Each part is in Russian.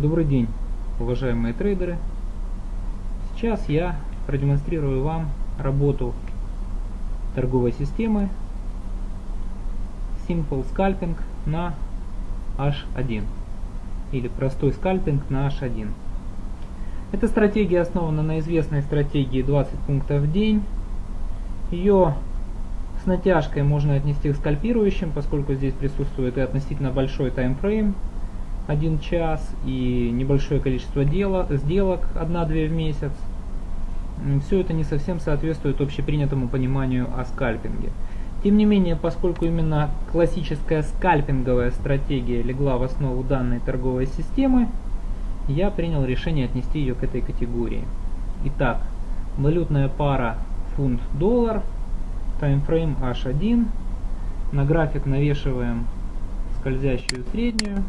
Добрый день, уважаемые трейдеры. Сейчас я продемонстрирую вам работу торговой системы Simple Scalping на H1 или простой скальпинг на H1. Эта стратегия основана на известной стратегии 20 пунктов в день. Ее с натяжкой можно отнести к скальпирующим, поскольку здесь присутствует и относительно большой таймфрейм, 1 час, и небольшое количество дела, сделок, 1-2 в месяц. Все это не совсем соответствует общепринятому пониманию о скальпинге. Тем не менее, поскольку именно классическая скальпинговая стратегия легла в основу данной торговой системы, я принял решение отнести ее к этой категории. Итак, валютная пара фунт-доллар, таймфрейм H1, на график навешиваем скользящую среднюю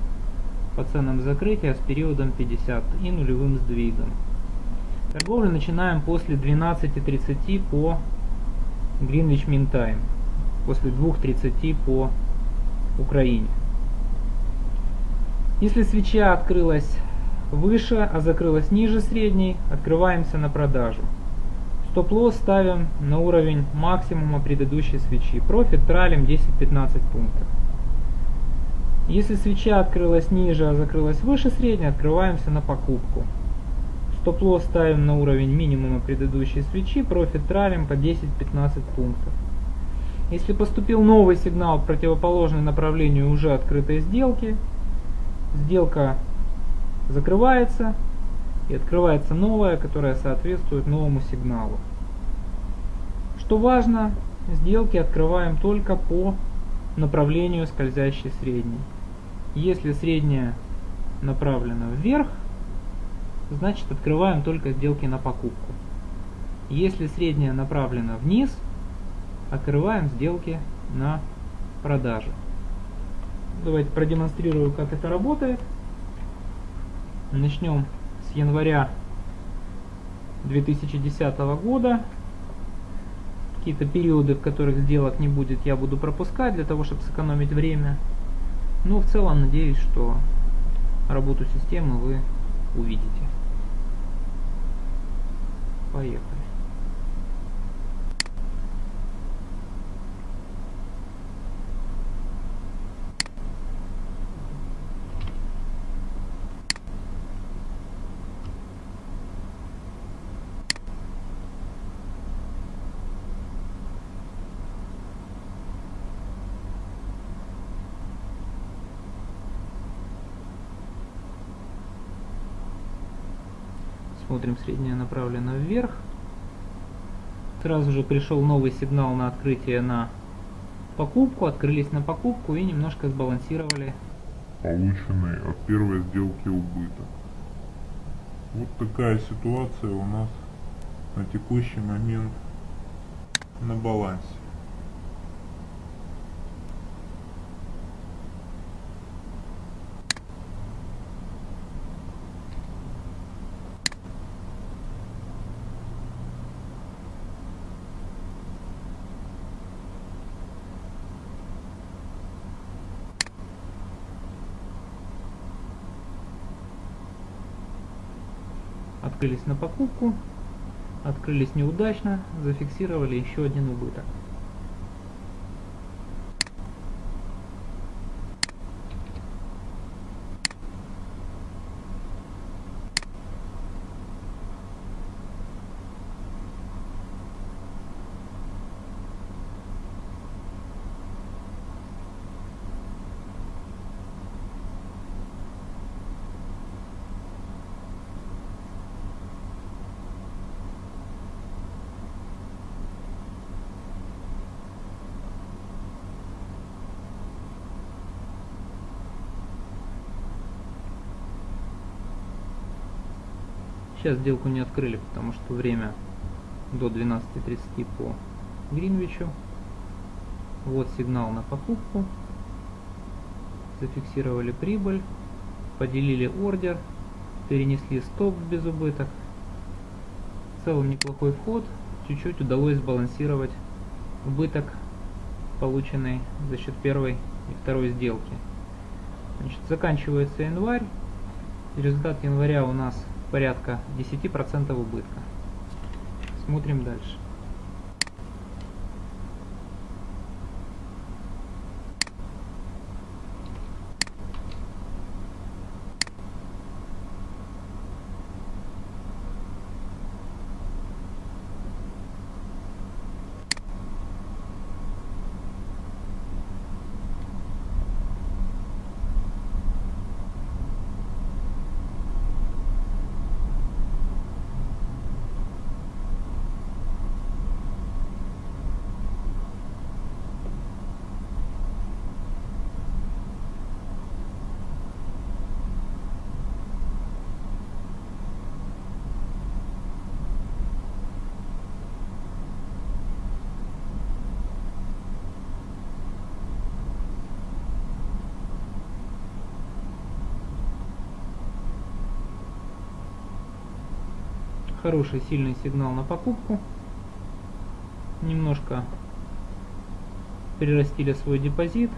по ценам закрытия с периодом 50 и нулевым сдвигом. Торговлю начинаем после 12.30 по Greenwich Mean Time, после 2.30 по Украине. Если свеча открылась выше, а закрылась ниже средней, открываемся на продажу. Стоп-лосс ставим на уровень максимума предыдущей свечи. Профит тралим 10-15 пунктов. Если свеча открылась ниже, а закрылась выше средней, открываемся на покупку. Стоп-лосс ставим на уровень минимума предыдущей свечи, профит тралим по 10-15 пунктов. Если поступил новый сигнал противоположный направлению уже открытой сделки, сделка закрывается и открывается новая, которая соответствует новому сигналу. Что важно, сделки открываем только по направлению скользящей средней. Если средняя направлена вверх, значит открываем только сделки на покупку. Если средняя направлена вниз, открываем сделки на продажу. Давайте продемонстрирую, как это работает. Начнем с января 2010 года. Какие-то периоды, в которых сделок не будет, я буду пропускать для того, чтобы сэкономить время. Ну, в целом, надеюсь, что работу системы вы увидите. Поехали. Смотрим, средняя направлена вверх. Сразу же пришел новый сигнал на открытие на покупку. Открылись на покупку и немножко сбалансировали. Полученный от первой сделки убыток. Вот такая ситуация у нас на текущий момент на балансе. Открылись на покупку, открылись неудачно, зафиксировали еще один убыток. Сейчас сделку не открыли, потому что время до 12.30 по Гринвичу. Вот сигнал на покупку. Зафиксировали прибыль, поделили ордер, перенесли стоп без убыток. В целом неплохой вход. Чуть-чуть удалось сбалансировать убыток, полученный за счет первой и второй сделки. Значит, заканчивается январь. Результат января у нас порядка 10% убытка. Смотрим дальше. Хороший сильный сигнал на покупку. Немножко прирастили свой депозит,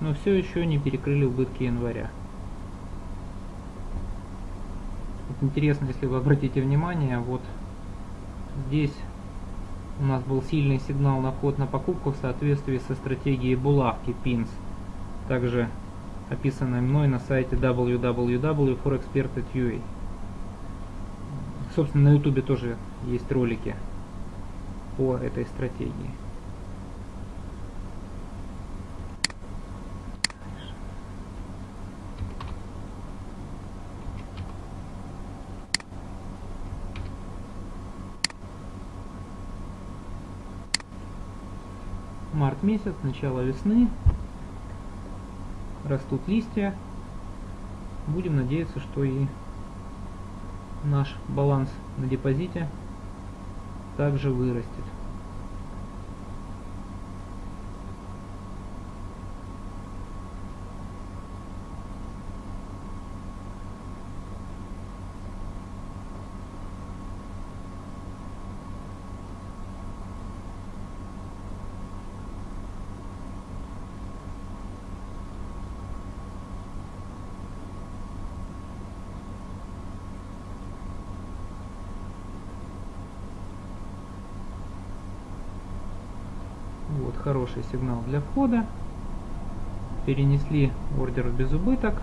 но все еще не перекрыли убытки января. Вот интересно, если вы обратите внимание, вот здесь у нас был сильный сигнал на вход на покупку в соответствии со стратегией булавки PINS, также описанной мной на сайте www.forexpert.ua. Собственно, на ютубе тоже есть ролики по этой стратегии. Март месяц, начало весны. Растут листья. Будем надеяться, что и наш баланс на депозите также вырастет. Вот хороший сигнал для входа. Перенесли ордер в безубыток.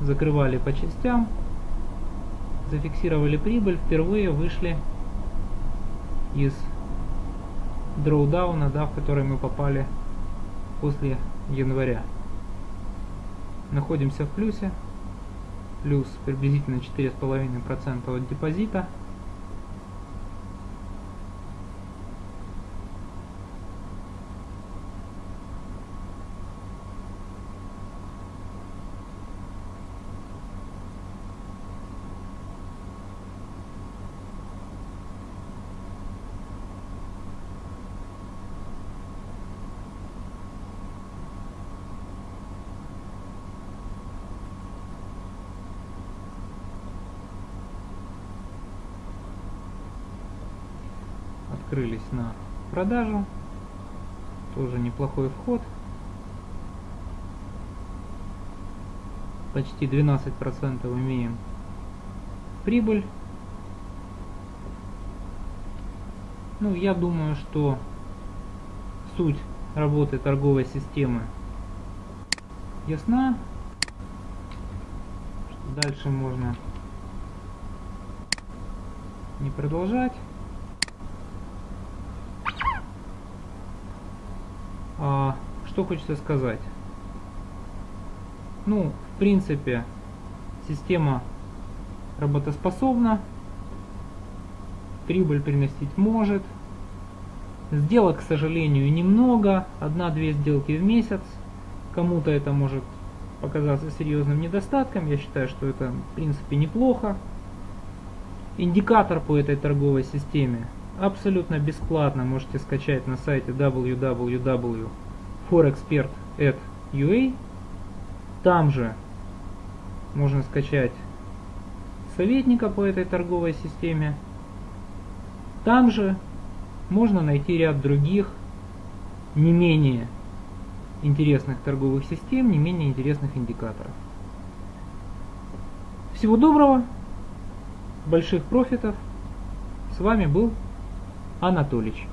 Закрывали по частям. Зафиксировали прибыль. Впервые вышли из дроудауна, да, в который мы попали после января. Находимся в плюсе. Плюс приблизительно 4,5% от депозита. Открылись на продажу. Тоже неплохой вход. Почти 12% имеем прибыль. Ну, я думаю, что суть работы торговой системы ясна. Дальше можно не продолжать. А, что хочется сказать? Ну, в принципе, система работоспособна, прибыль приносить может. Сделок, к сожалению, немного, одна-две сделки в месяц. Кому-то это может показаться серьезным недостатком, я считаю, что это в принципе неплохо. Индикатор по этой торговой системе абсолютно бесплатно можете скачать на сайте www.forexpert.ua. Там же можно скачать советника по этой торговой системе. Там же можно найти ряд других не менее интересных торговых систем, не менее интересных индикаторов. Всего доброго, больших профитов. С вами был Анатолич.